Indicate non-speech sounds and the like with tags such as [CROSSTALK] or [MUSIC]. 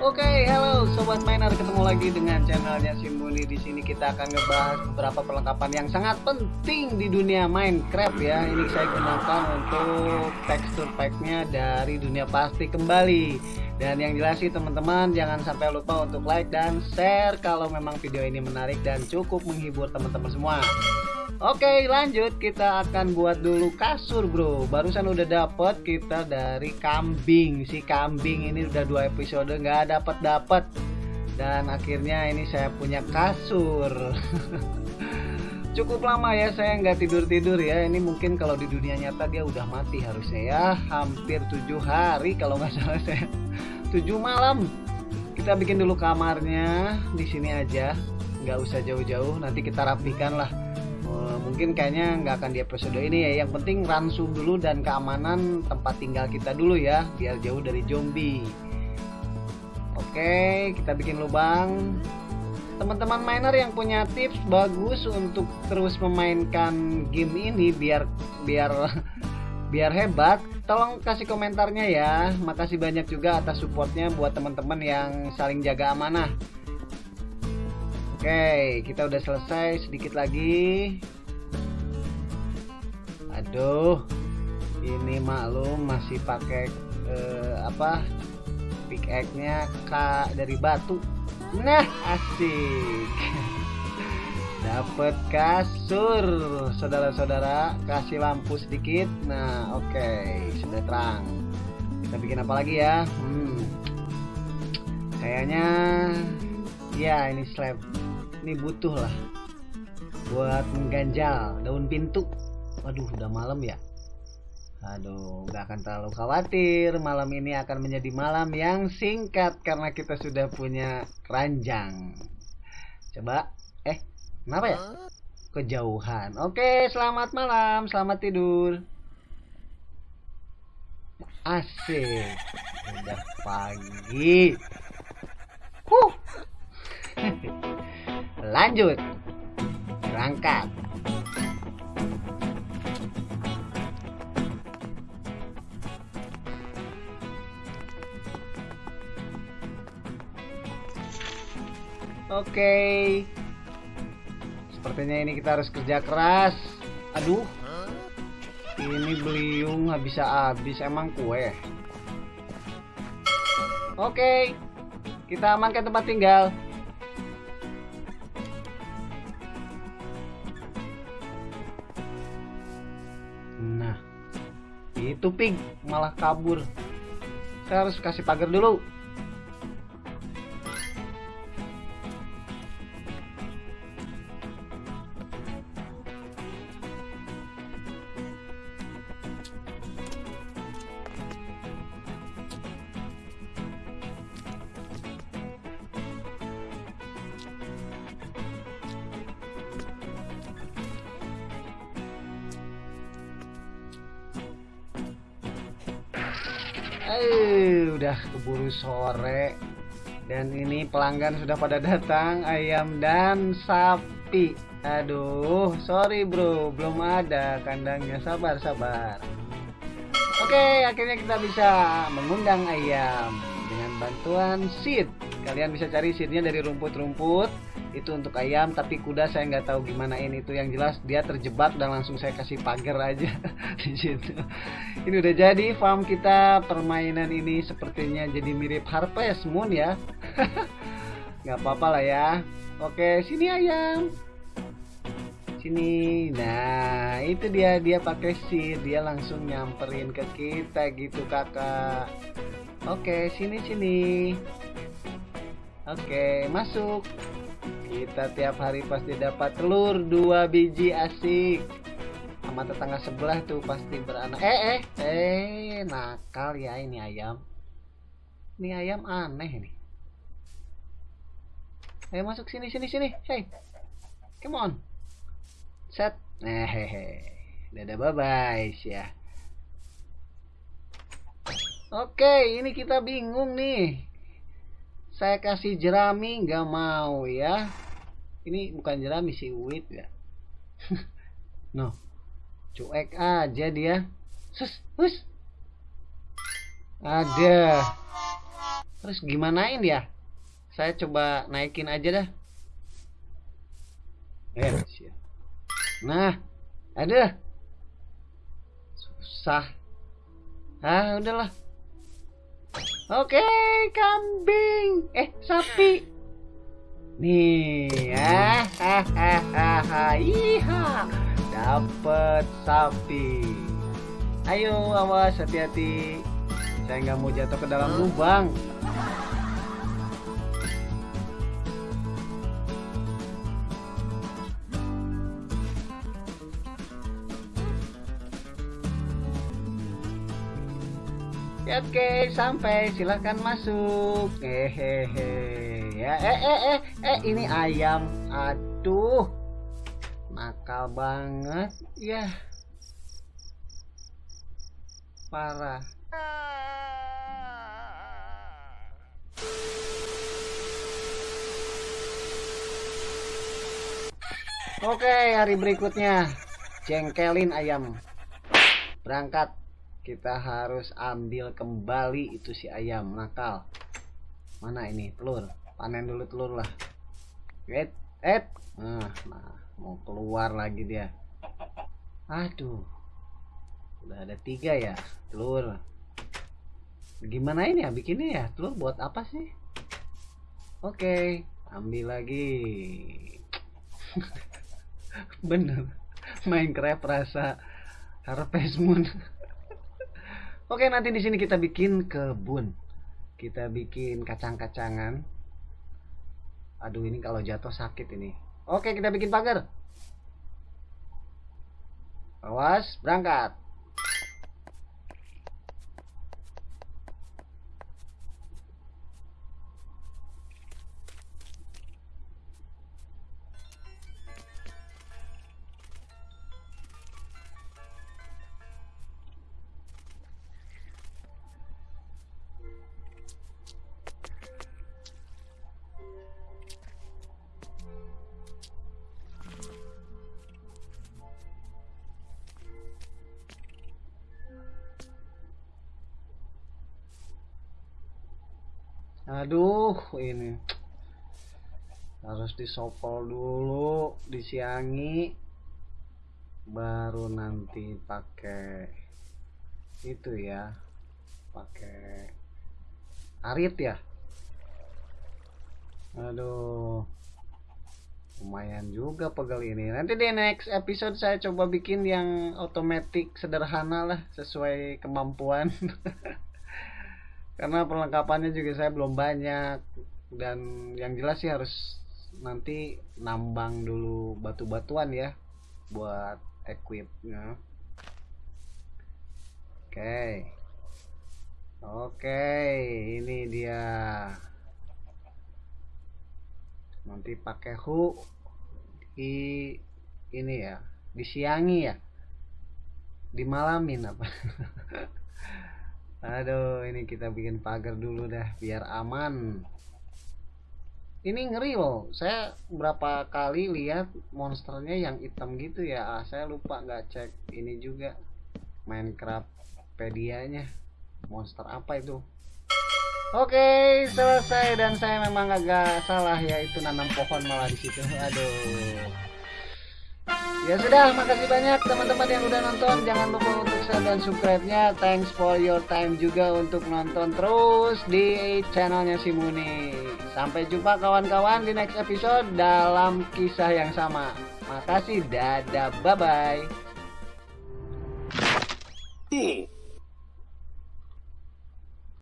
Oke, halo sobat miner, ketemu lagi dengan channelnya Simuni. Di sini kita akan ngebahas beberapa perlengkapan yang sangat penting di dunia Minecraft ya. Ini saya gunakan untuk tekstur packnya dari dunia pasti kembali. Dan yang jelas sih teman-teman jangan sampai lupa untuk like dan share kalau memang video ini menarik dan cukup menghibur teman-teman semua. Oke lanjut. Kita akan buat dulu kasur bro. Barusan udah dapet kita dari kambing. Si kambing ini udah dua episode nggak dapet dapet. Dan akhirnya ini saya punya kasur. [LAUGHS] Cukup lama ya saya nggak tidur-tidur ya. Ini mungkin kalau di dunia nyata dia udah mati harusnya ya. Hampir tujuh hari kalau nggak [LAUGHS] salah saya. Tujuh malam. Kita bikin dulu kamarnya di sini aja. Nggak usah jauh-jauh. Nanti kita rapikan lah mungkin kayaknya nggak akan di episode ini ya. Yang penting ransu dulu dan keamanan tempat tinggal kita dulu ya biar jauh dari zombie. Oke kita bikin lubang. Teman-teman miner yang punya tips bagus untuk terus memainkan game ini biar biar [LAUGHS] biar hebat tolong kasih komentarnya ya. Makasih banyak juga atas supportnya buat teman-teman yang saling jaga amanah Oke, kita udah selesai sedikit lagi. Aduh, ini maklum masih pakai eh, apa? Pickaxe-nya K dari batu. Nah, asik. [LAUGHS] Dapat kasur, saudara-saudara. Kasih lampu sedikit. Nah, oke, okay. sudah terang. Kita bikin apa lagi ya? Hmm. Kayaknya ya ini slab ini butuh lah buat mengganjal daun pintu. Waduh udah malam ya? Aduh gak akan terlalu khawatir. Malam ini akan menjadi malam yang singkat karena kita sudah punya keranjang. Coba eh kenapa ya? Kejauhan. Oke selamat malam selamat tidur. Asik. Udah pagi lanjut. Berangkat. Oke. Sepertinya ini kita harus kerja keras. Aduh. Ini beliung nggak bisa habis Emang kue. Oke. Kita amankan tempat tinggal itu malah kabur. Saya harus kasih pagar dulu Eh, udah keburu sore dan ini pelanggan sudah pada datang ayam dan sapi. Aduh, sorry bro, belum ada kandangnya. Sabar, sabar. Oke, akhirnya kita bisa mengundang ayam dengan bantuan seed. Kalian bisa cari seednya dari rumput-rumput itu untuk ayam tapi kuda saya nggak tahu gimana. Ini itu yang jelas dia terjebak dan langsung saya kasih pagar aja [LAUGHS] di situ. Ini udah jadi farm kita permainan ini sepertinya jadi mirip Harvest Moon ya. [LAUGHS] Nggak apa-apa lah ya. Oke sini ayam. Sini. Nah itu dia dia pakai seed. Dia langsung nyamperin ke kita gitu kakak. Oke sini sini. Oke masuk kita tiap hari pasti dapat telur dua biji asik. Sama tetangga sebelah tuh pasti beranak. Eh eh eh nakal ya ini ayam. Ini ayam aneh nih ayo masuk sini sini sini. Hey come on. Set. Eh hehe dadah bye bye ya oke ini kita bingung nih saya kasih jerami nggak mau ya. Ini bukan jerami sih wheat ya. [LAUGHS] No. Cuek aja dia. Sus hus ada. Terus gimanain ya? Saya coba naikin aja dah. Eh nah ada. Susah. Ah udahlah oke kambing. Eh sapi. Nih ah hahaha iha. Dapat sapi. Ayo awas hati-hati. Saya nggak mau jatuh ke dalam lubang Oke, sampai silahkan masuk. Hehehe. Ya, eh, eh, eh, eh, ini ayam. Aduh, nakal banget. Ya, parah. Oke, hari berikutnya jengkelin ayam. Berangkat kita harus ambil kembali itu si ayam. Nakal. Mana ini? Telur. Panen dulu telur lah. Et et nah, nah mau keluar lagi dia. Aduh. Udah ada tiga ya telur. Gimana ini ya? Bikinnya ya telur buat apa sih? Oke ambil lagi. [LAUGHS] Bener. Minecraft rasa Harvest Moon Oke, nanti di sini kita bikin kebun. Kita bikin kacang-kacangan. Aduh, ini kalau jatuh sakit ini. Oke, kita bikin pagar. Awas, berangkat. Aduh, ini harus disopol dulu, disiangi, baru nanti pakai itu ya, pakai arit ya. Aduh, lumayan juga pegel ini. Nanti di next episode saya coba bikin yang otomatis sederhana lah, sesuai kemampuan. [LAUGHS] karena perlengkapannya juga saya belum banyak. Dan yang jelas sih harus nanti nambang dulu batu-batuan ya buat equipnya. Oke. Okay. oke okay, ini dia. Nanti pakai hu di ini ya disiangi ya. Dimalamin apa [LAUGHS] Aduh, ini kita bikin pagar dulu dah biar aman. Ini ngeri loh. Saya berapa kali lihat monsternya yang hitam gitu ya. Ah, saya lupa nggak cek ini juga Minecraft pedianya. Monster apa itu? Oke, selesai dan saya memang agak salah ya itu nanam pohon malah di situ. Aduh. Ya sudah, makasih banyak teman-teman yang udah nonton. Jangan lupa share dan subscribe-nya. Thanks for your time juga untuk nonton terus di channelnya si Muni. Sampai jumpa kawan-kawan di next episode dalam kisah yang sama. Makasih, dadah, bye-bye.